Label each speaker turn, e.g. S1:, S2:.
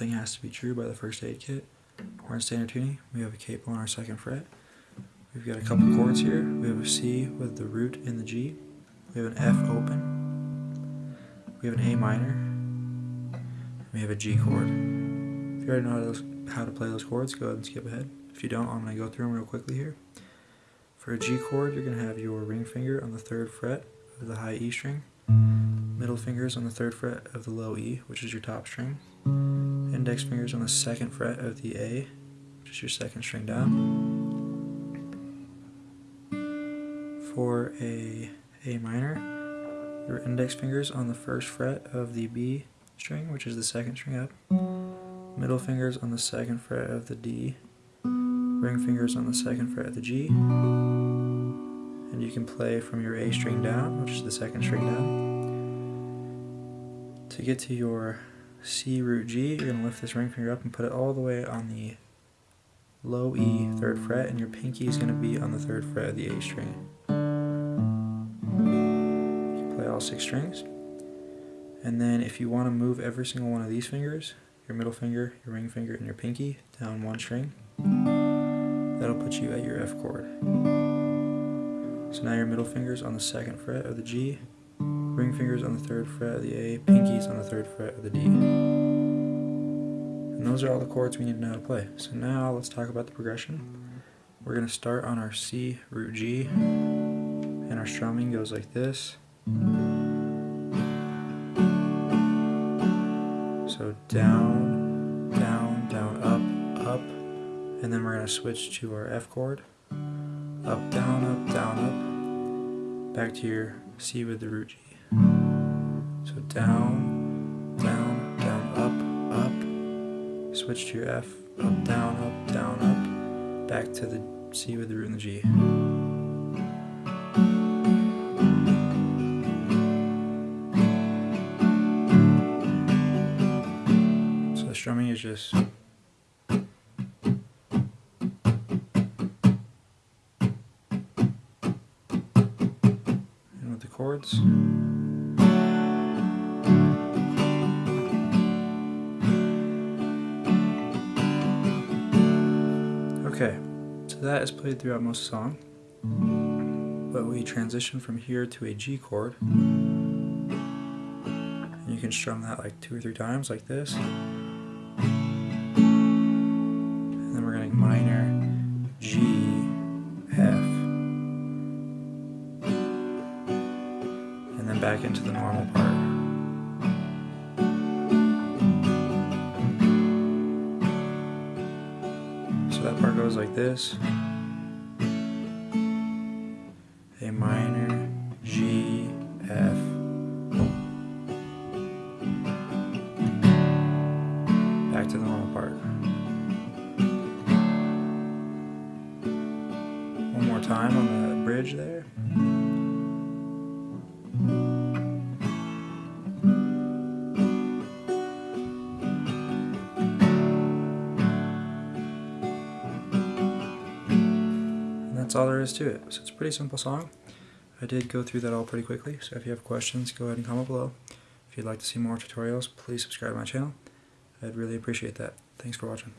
S1: nothing has to be true by the first aid kit. We're in standard tuning. We have a capo on our second fret. We've got a couple chords here. We have a C with the root in the G. We have an F open. We have an A minor. We have a G chord. If you already know how to, how to play those chords, go ahead and skip ahead. If you don't, I'm going to go through them real quickly here. For a G chord, you're going to have your ring finger on the third fret of the high E string, middle fingers on the third fret of the low E, which is your top string, index fingers on the second fret of the A, which is your second string down. For a A minor, your index fingers on the first fret of the B string, which is the second string up, middle fingers on the second fret of the D, ring fingers on the second fret of the G, and you can play from your A string down, which is the second string down. To get to your C root G, you're going to lift this ring finger up and put it all the way on the low E third fret, and your pinky is going to be on the third fret of the A string. You can play all six strings. And then if you want to move every single one of these fingers, your middle finger, your ring finger, and your pinky down one string, that'll put you at your F chord. So now your middle finger's on the second fret of the G, ring fingers on the third fret of the A, pinkies on the third fret of the D. And those are all the chords we need to know how to play. So now let's talk about the progression. We're going to start on our C root G, and our strumming goes like this. So down, down, down, up, up, and then we're going to switch to our F chord. Up, down, up, down, up, back to your C with the root G. So down, down, down, up, up, switch to your F, up, down, up, down, up, back to the C with the root and the G. So the strumming is just and with the chords. Okay, so that is played throughout most song, but we transition from here to a G chord. And you can strum that like two or three times like this. And then we're getting minor, G, F. And then back into the normal part. So that part goes like this. A minor, G, F. Back to the normal part. One more time on the bridge there. That's all there is to it. So it's a pretty simple song. I did go through that all pretty quickly, so if you have questions, go ahead and comment below. If you'd like to see more tutorials, please subscribe to my channel. I'd really appreciate that. Thanks for watching.